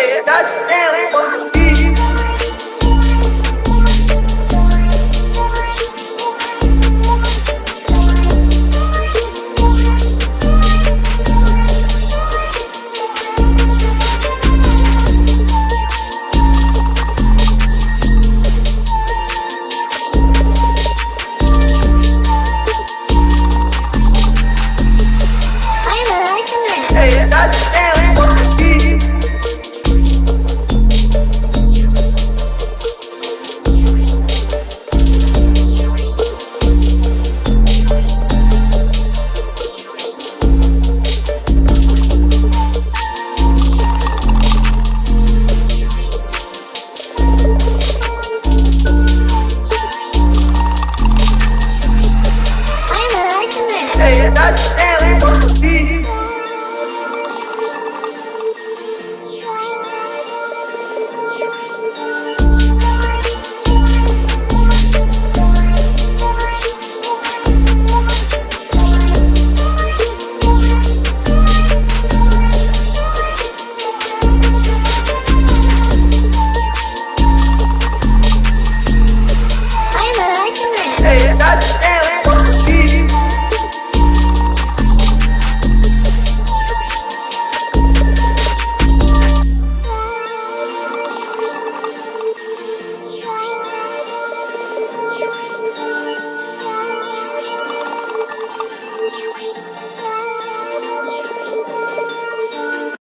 Hey, goddamn, that.